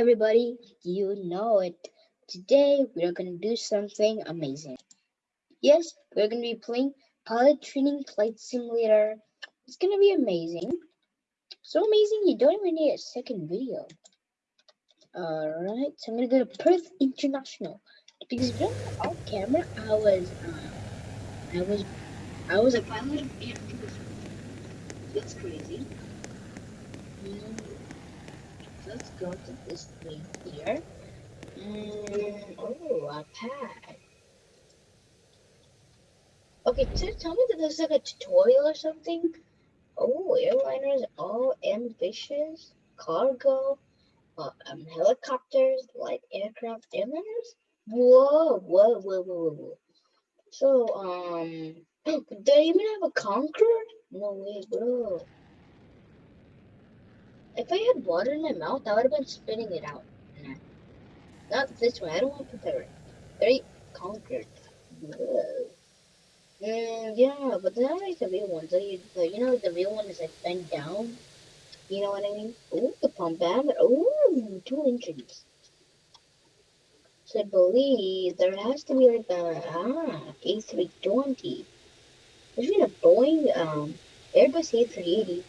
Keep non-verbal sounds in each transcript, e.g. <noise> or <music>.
everybody, you know it. Today we're gonna do something amazing. Yes, we're gonna be playing Pilot Training Flight Simulator. It's gonna be amazing. So amazing you don't even need a second video. Alright, so I'm gonna go to Perth International. Because if you off camera, I was uh, I was I was a pilot of Air That's crazy. Mm let's go to this thing here. Oh, a pad. Okay, tell me that there's like a tutorial or something. Oh, airliners, all ambitious, cargo, uh, um, helicopters, light aircraft, airliners. Whoa, whoa, whoa, whoa, whoa. So, um, <clears throat> do they even have a Concorde? No way, bro. If I had water in my mouth, I would have been spitting it out. Nah. Not this way. I don't want to prepare it. Very conquered. Mm, yeah, but they're not like the real ones. Like, the, you know, the real one is like bent down. You know what I mean? Ooh, the pump band. Ooh, two engines. So I believe there has to be like a ah A320. There's been a Boeing um Airbus A380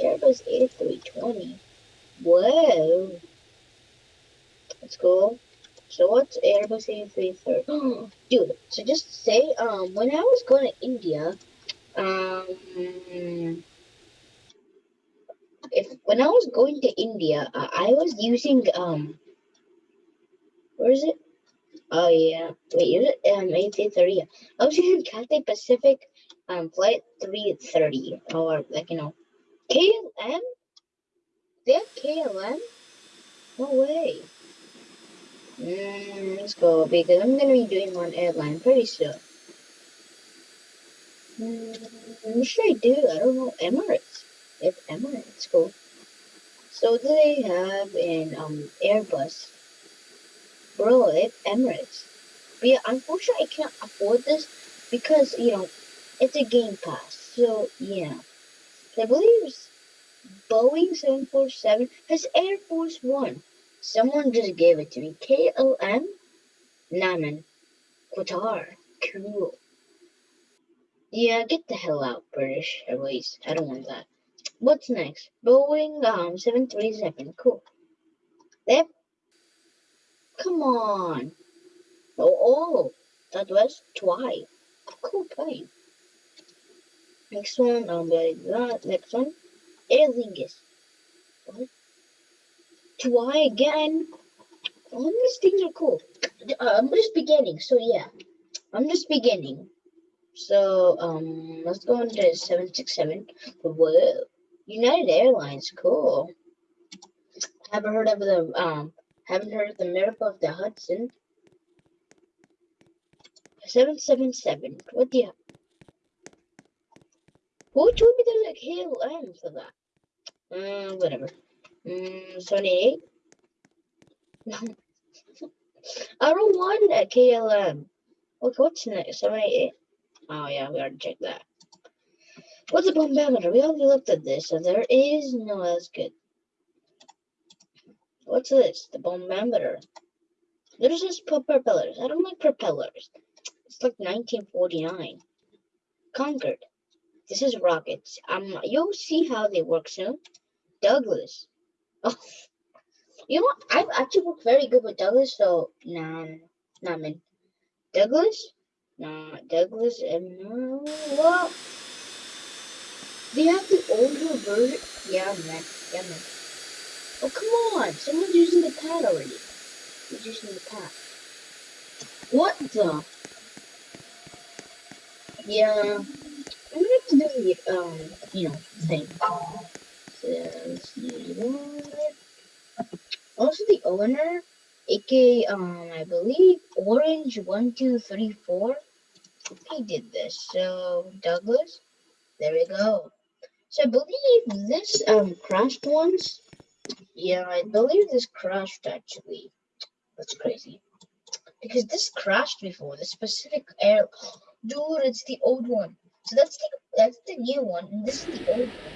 Airbus A320. Whoa. That's cool. So what's Airbus A330? <gasps> Dude, so just say, um, when I was going to India, um, if when I was going to India, uh, I was using, um, where is it? Oh yeah, wait, is it um A330? I was using Cathay Pacific, um, flight 330, or like you know, KLM? They have KLM? No way. Mm, let's go because I'm gonna be doing one airline pretty soon. Mm, I'm sure I do. I don't know Emirates. If Emirates, cool. So do they have an um Airbus? Bro, if Emirates. But yeah, unfortunately I can't afford this because you know it's a game pass. So yeah. I believe Boeing 747 has Air Force One. Someone just gave it to me. KLM? Naman. Qatar. Cool. Yeah, get the hell out, British Airways. I don't want that. What's next? Boeing um 737. Cool. Yep. Come on. Oh, oh. Southwest Twi. Cool plane. Next one, um, that. Next one, Aer Lingus. What? Try again. All these things are cool. Uh, I'm just beginning, so yeah. I'm just beginning. So, um, let's go into 767. Whoa. United Airlines, cool. Haven't heard of the, um, haven't heard of the Miracle of the Hudson. 777. What do you who told me there's a KLM for that? Mm, whatever. Mm, 78. <laughs> I don't want that KLM. Okay, what's next? 78. Oh, yeah, we already checked that. What's a bombometer? We already looked at this, so there is no, that's good. What's this? The bombometer. There's just propellers. I don't like propellers. It's like 1949. Concorde. This is rockets. Um, you'll see how they work soon. Douglas. <laughs> Oh, you know? I've actually worked very good with Douglas, so nah, nah, man. Douglas? Nah, Douglas and no, well, they have the older version. Yeah, man. Yeah, man. Oh, come on. Someone's using the pad already. Who's using the pad? What the? Yeah to um, you know, thing. Also, the owner, aka, um, I believe, Orange1234, he did this. So, Douglas, there we go. So, I believe this, um, crashed once. Yeah, I believe this crashed, actually. That's crazy. Because this crashed before, the specific air... Dude, it's the old one. So that's the that's the new one, and this is the old one.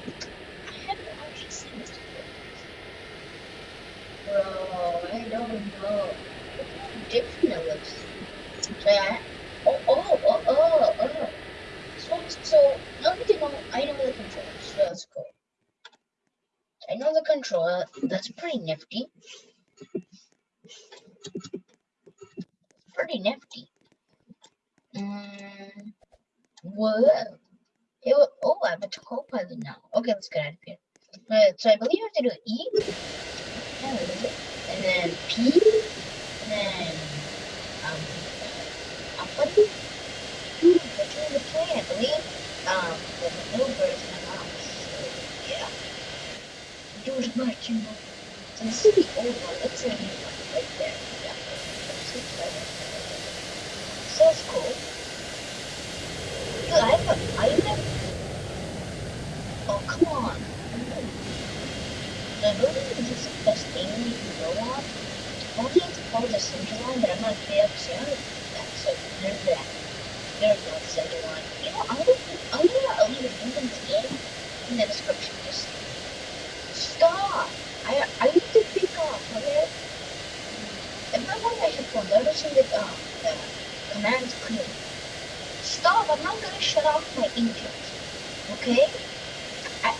I haven't actually seen this before. Bro. no, no. Different it looks. So yeah. Oh, oh, oh, oh, oh. So, so, now that you know, I know the controller, so that's cool. I know the controller, that's pretty nifty. Pretty nifty. Mm, whoa. It oh, I have a co-pilot now. Okay, let's get out of here. So I believe I have to do E. It? And then P. And then um, button. Ooh, between the plane, I believe. Um, the maneuver is my mouse. So yeah. As much, know. So this is the old one. See the new one right there. Yeah. So it's cool. Oh, come on. The building is the best thing you can go on. Only it's called the line, but I'm not clear up that. So there's that. There's no. You I'm gonna, gonna leave a link in the end in the description. Just stop. I I need to pick up, okay? If I want my headphones, I don't see the, um, the commands clear. Stop, I'm not gonna shut off my engines, okay? I,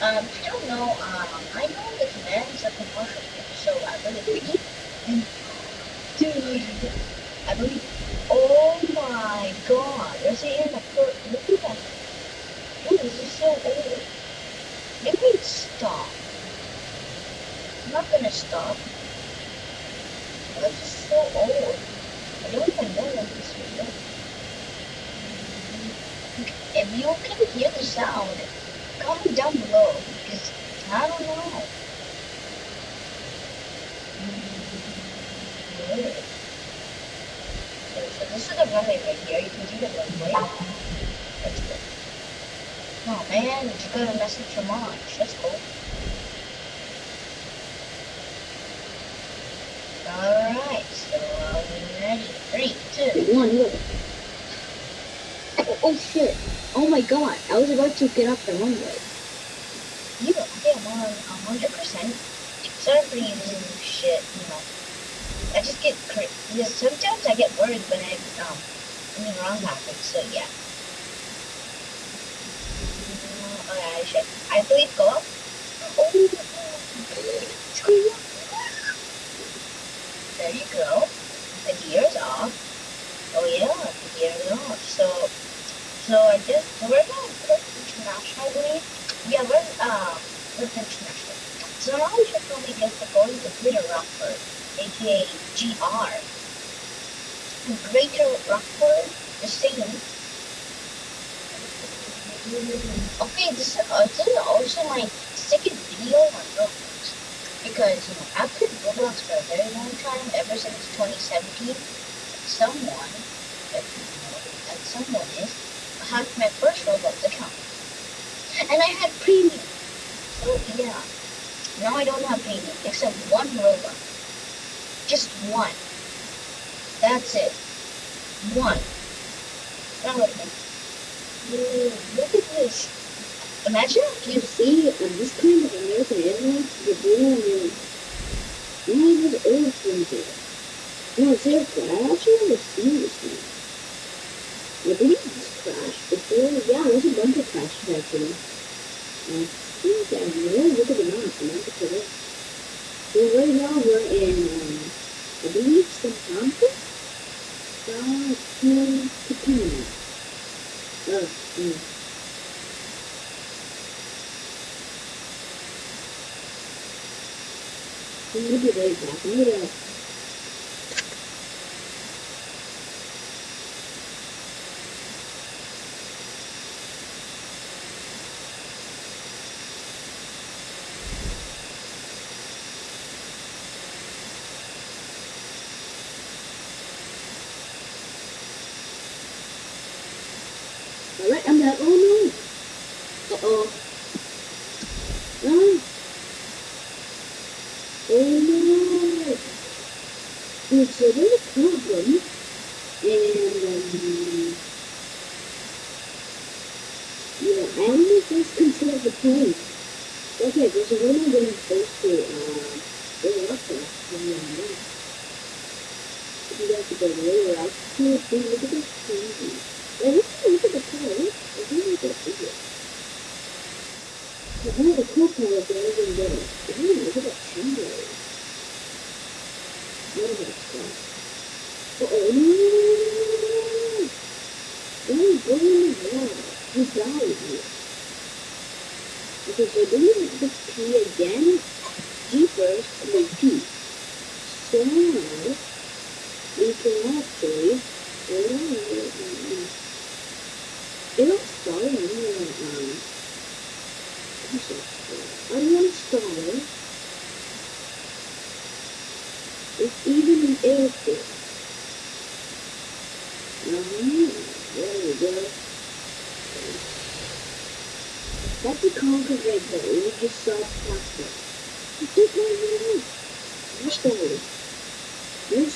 um, I don't know, um, I know the commands are commercial here, so I really read and, dude, I believe, oh my god, there's an in the first, look at that, dude, this is so old. Maybe stop. I'm not gonna stop. This is so old. I don't even know what this is. You can hear the sound, comment down below because I don't know. Weird. So, so this is the runway right here. You can see the runway. That's good. Oh man, you got a message from March. That's cool. Alright, so are we ready? Three, two, One, go. Oh, oh shit. Oh my god. I was about to get off the runway. you. Okay, I'm on hundred percent. Sorry for shit, you know. I just get cra- yeah, sometimes I get worried when I um when the wrong happens, so yeah. Mm, Okay, I should I believe go up. Oh up. There you go. The gear's off. Oh yeah, the gear's off. So so I just so we're going Perth International, I believe. Yeah, we're um Perth International. So now we should probably get the going to Greater Rockford, aka GR. Greater Rockford, the same. Okay, this, uh, is also my second video on Roblox. Because, you know, I've played Roblox for a very long time, ever since 2017. Someone, if you know that someone is, had my first Roblox account. And I had premium. So, yeah. Now I don't have premium, except one Roblox. Just one. That's it. One. Now look at. Look at this. Imagine if You see, on this kind of American Airlines, blue and one of those old things there. No, seriously, I actually never seen this one. I believe this crashed before. Yeah, there's a bunch of crashes actually. I think I really look at the map and I'm correct. So right now we're in, um, I believe Southampton? Southampton. Oh, mm. I'm gonna be right back. I'm gonna Alright, I'm back. Oh no! Uh oh. No! Oh no! Dude, so there's a problem. And, um, yeah, I almost lost control of the plane. Okay, there's a woman getting close to, uh, Really up there. If you guys could go I'll see if you look at this TV. Like, look at look at the color. I really like that figure. But one of the cool colors that I didn't get it. Ooh, look at that chamber. What about stuff? Uh-oh, go in the water. You died here. So then you have to pee again. Jeepers, and then pee. So, we can actually, on, um, I want to start It's even an airport. Uh-huh. There we go. That's a Concorde Red Bull. We just saw past it. Just no, no, no. You're stalling. You're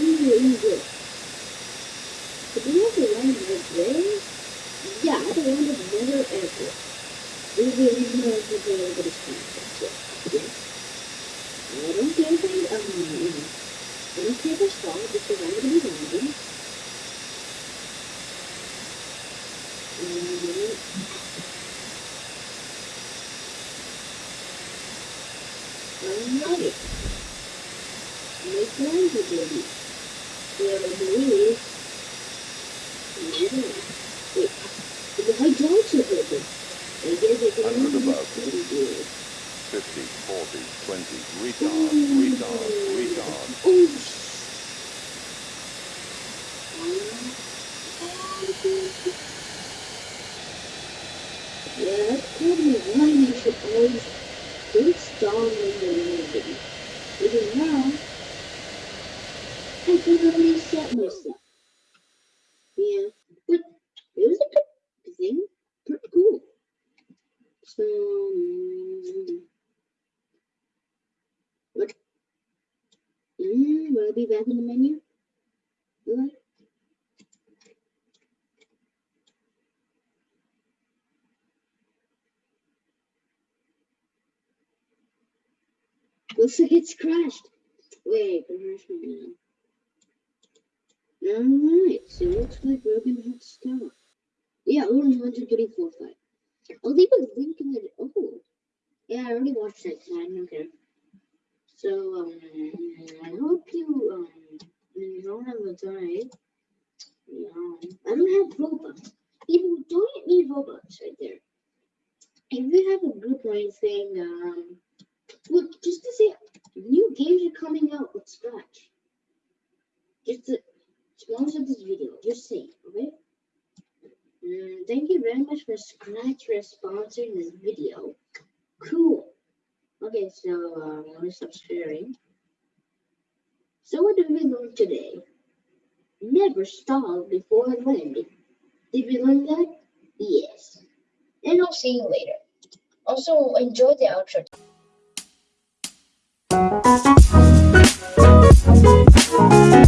really good. But do you have to land right there? Yeah, at the land of Nether Airport. This is the original airport that everybody's trying to Yeah. I don't care if I, um, know, I don't care if I because 100 above, 50, 40, 20, retard, retard, retard. Yeah, that's probably why you should always do strong in the movie. Because now, I can only set myself. Looks like it's crashed. Wait, refreshment now. Alright, so it looks like have to stop. Yeah, three, four, five. I'll leave a link in the. Oh. Yeah, I already watched it, so I don't care. So, um, I hope you, um, don't have a time. Yeah, I don't have Robux. People don't need Robux right there. If you have a group or anything, um, look, just to say, new games are coming out with Scratch. Just to sponsor this video, just say, okay? Mm, thank you very much for Scratch for sponsoring this video. Cool. Okay, so um, let me stop sharing. So what did we learn today? Never stall before landing. Did we learn that? Yes. And I'll see you later. Also, enjoy the outro. Thank you.